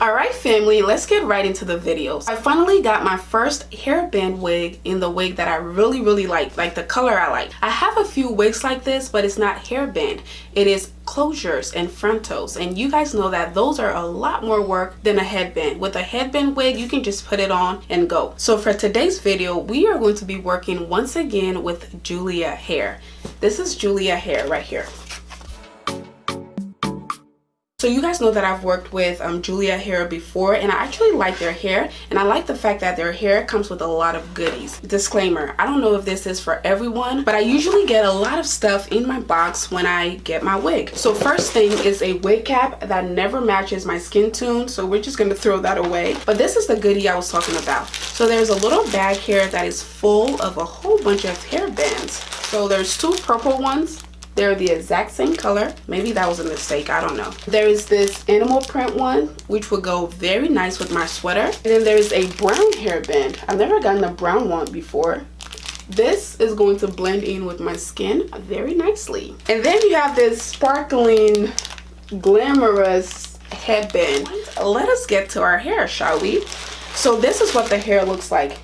all right family let's get right into the video. I finally got my first hairband wig in the wig that i really really like like the color i like. I have a few wigs like this but it's not hairband. It is closures and frontals and you guys know that those are a lot more work than a headband. With a headband wig you can just put it on and go. So for today's video we are going to be working once again with julia hair. This is julia hair right here so you guys know that I've worked with um, Julia Hair before and I actually like their hair and I like the fact that their hair comes with a lot of goodies. Disclaimer, I don't know if this is for everyone but I usually get a lot of stuff in my box when I get my wig. So first thing is a wig cap that never matches my skin tone so we're just going to throw that away. But this is the goodie I was talking about. So there's a little bag here that is full of a whole bunch of hair bands. So there's two purple ones they're the exact same color. Maybe that was a mistake. I don't know. There is this animal print one, which would go very nice with my sweater. And then there's a brown hairband. I've never gotten a brown one before. This is going to blend in with my skin very nicely. And then you have this sparkling, glamorous headband. Let us get to our hair, shall we? So this is what the hair looks like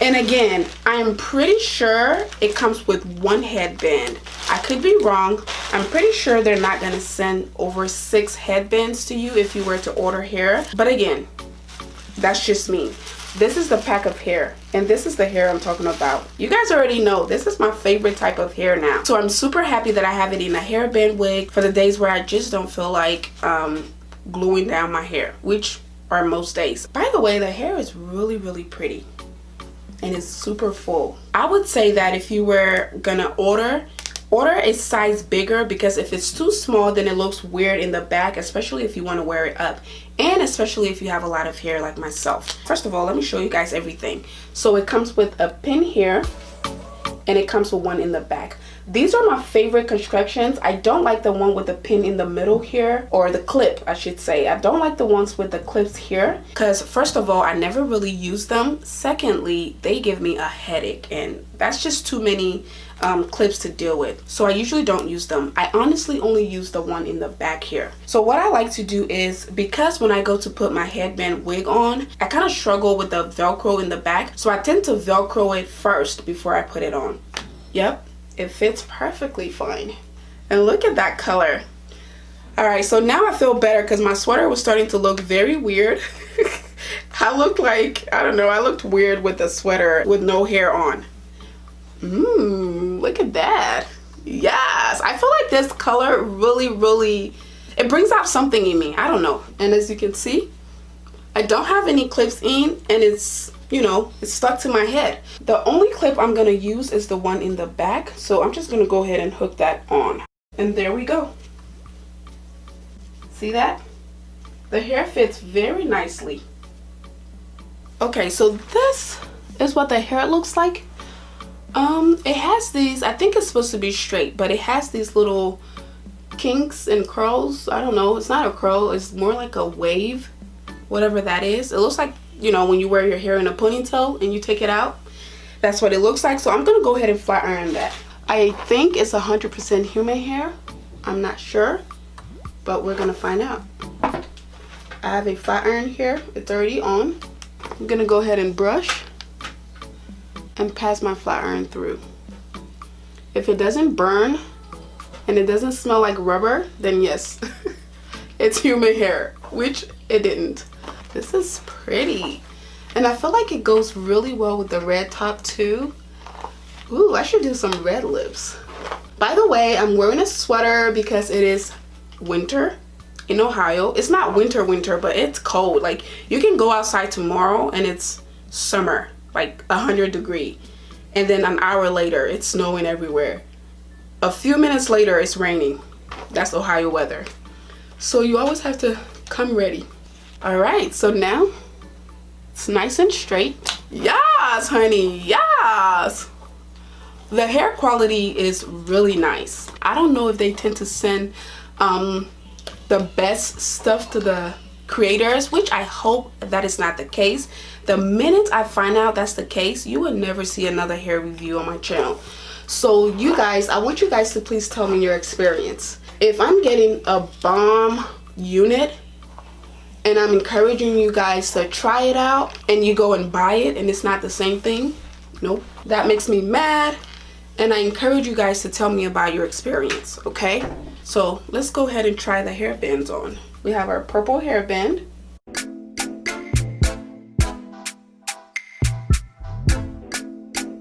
and again i'm pretty sure it comes with one headband. I could be wrong. I'm pretty sure they're not going to send over six headbands to you if you were to order hair. But again that's just me. This is the pack of hair and this is the hair i'm talking about. You guys already know this is my favorite type of hair now. So i'm super happy that i have it in a hairband wig for the days where i just don't feel like um, gluing down my hair which are most days. By the way the hair is really really pretty and it's super full. I would say that if you were gonna order order a size bigger because if it's too small then it looks weird in the back especially if you want to wear it up and especially if you have a lot of hair like myself. First of all let me show you guys everything. So it comes with a pin here and it comes with one in the back. These are my favorite constructions. I don't like the one with the pin in the middle here or the clip i should say. I don't like the ones with the clips here because first of all i never really use them. Secondly they give me a headache and that's just too many um, clips to deal with. So I usually don't use them. I honestly only use the one in the back here. So what I like to do is because when I go to put my headband wig on I kind of struggle with the velcro in the back. So I tend to velcro it first before I put it on. Yep it fits perfectly fine. And look at that color. All right so now i feel better because my sweater was starting to look very weird. I looked like i don't know i looked weird with the sweater with no hair on Mmm, look at that. Yes i feel like this color really really it brings out something in me. I don't know. And as you can see i don't have any clips in and it's you know it's stuck to my head. The only clip i'm going to use is the one in the back. So i'm just going to go ahead and hook that on. And there we go. See that? The hair fits very nicely. Okay so this is what the hair looks like um it has these i think it's supposed to be straight but it has these little kinks and curls. I don't know it's not a curl it's more like a wave whatever that is. It looks like you know when you wear your hair in a ponytail and you take it out that's what it looks like. So i'm gonna go ahead and flat iron that. I think it's 100 percent human hair i'm not sure but we're gonna find out. I have a flat iron here it's already on. I'm gonna go ahead and brush and pass my flat iron through if it doesn't burn and it doesn't smell like rubber then yes it's human hair which it didn't this is pretty. And I feel like it goes really well with the red top too. Ooh, I should do some red lips. By the way, I'm wearing a sweater because it is winter in Ohio. It's not winter winter, but it's cold. Like you can go outside tomorrow and it's summer, like 100 degree. And then an hour later, it's snowing everywhere. A few minutes later, it's raining. That's Ohio weather. So you always have to come ready all right so now it's nice and straight yes honey yes the hair quality is really nice i don't know if they tend to send um the best stuff to the creators which i hope that is not the case the minute i find out that's the case you will never see another hair review on my channel so you guys i want you guys to please tell me your experience if i'm getting a bomb unit and I'm encouraging you guys to try it out and you go and buy it and it's not the same thing, nope. That makes me mad and I encourage you guys to tell me about your experience, okay? So let's go ahead and try the hairbands on. We have our purple hairband.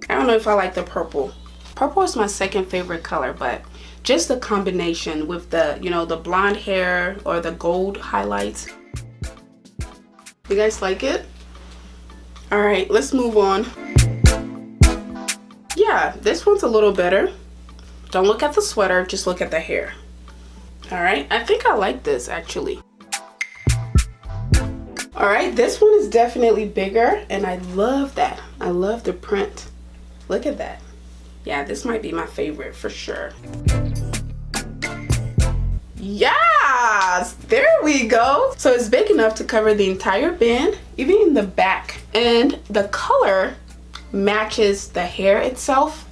I don't know if I like the purple. Purple is my second favorite color, but just the combination with the, you know, the blonde hair or the gold highlights. You guys like it? All right, let's move on yeah this one's a little better don't look at the sweater just look at the hair all right i think i like this actually. All right this one is definitely bigger and i love that. I love the print. Look at that. Yeah this might be my favorite for sure. Yes there we go. So it's big enough to cover the entire band even in the back. And the color matches the hair itself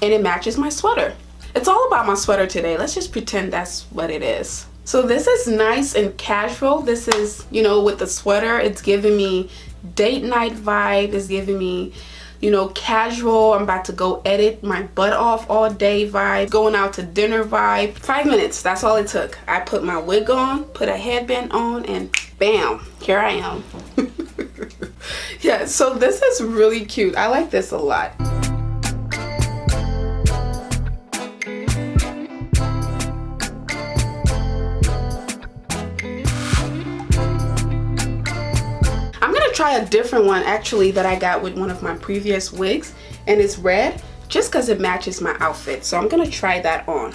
and it matches my sweater. It's all about my sweater today. Let's just pretend that's what it is. So this is nice and casual. This is, you know, with the sweater, it's giving me date night vibe. It's giving me, you know, casual. I'm about to go edit my butt off all day vibe. Going out to dinner vibe. Five minutes, that's all it took. I put my wig on, put a headband on, and bam, here I am. yeah, so this is really cute. I like this a lot. A different one actually that I got with one of my previous wigs and it's red just because it matches my outfit. So I'm gonna try that on.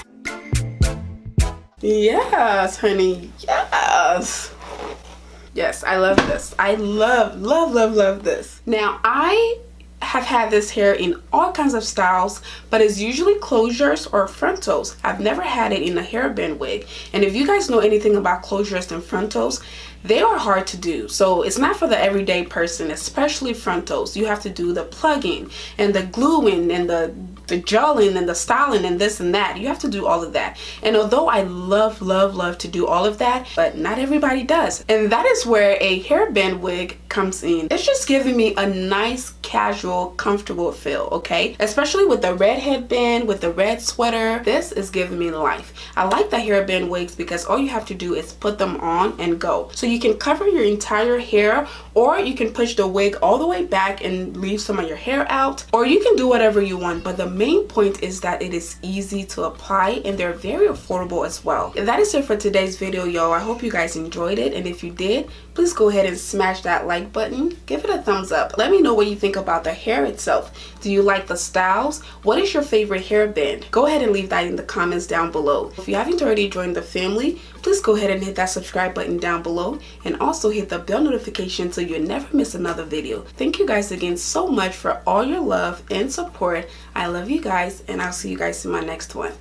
Yes, honey, yes. Yes, I love this. I love, love, love, love this. Now, I have had this hair in all kinds of styles but it's usually closures or frontals i've never had it in a hairband wig and if you guys know anything about closures and frontals they are hard to do. So it's not for the everyday person especially frontals. You have to do the plucking and the gluing and the the gelling and the styling and this and that. You have to do all of that. And although i love love love to do all of that but not everybody does. And that is where a hairband wig comes in. It's just giving me a nice casual comfortable feel okay? Especially with the red headband with the red sweater. This is giving me life. I like the hairband wigs because all you have to do is put them on and go. So you can cover your entire hair or you can push the wig all the way back and leave some of your hair out or you can do whatever you want but the main point is that it is easy to apply and they're very affordable as well. That is it for today's video, y'all. I hope you guys enjoyed it. And if you did, please go ahead and smash that like button. Give it a thumbs up. Let me know what you think about the hair itself. Do you like the styles? What is your favorite hairband? Go ahead and leave that in the comments down below. If you haven't already joined the family, please go ahead and hit that subscribe button down below and also hit the bell notification so you never miss another video. Thank you guys again so much for all your love and support. I love you guys and I'll see you guys in my next one.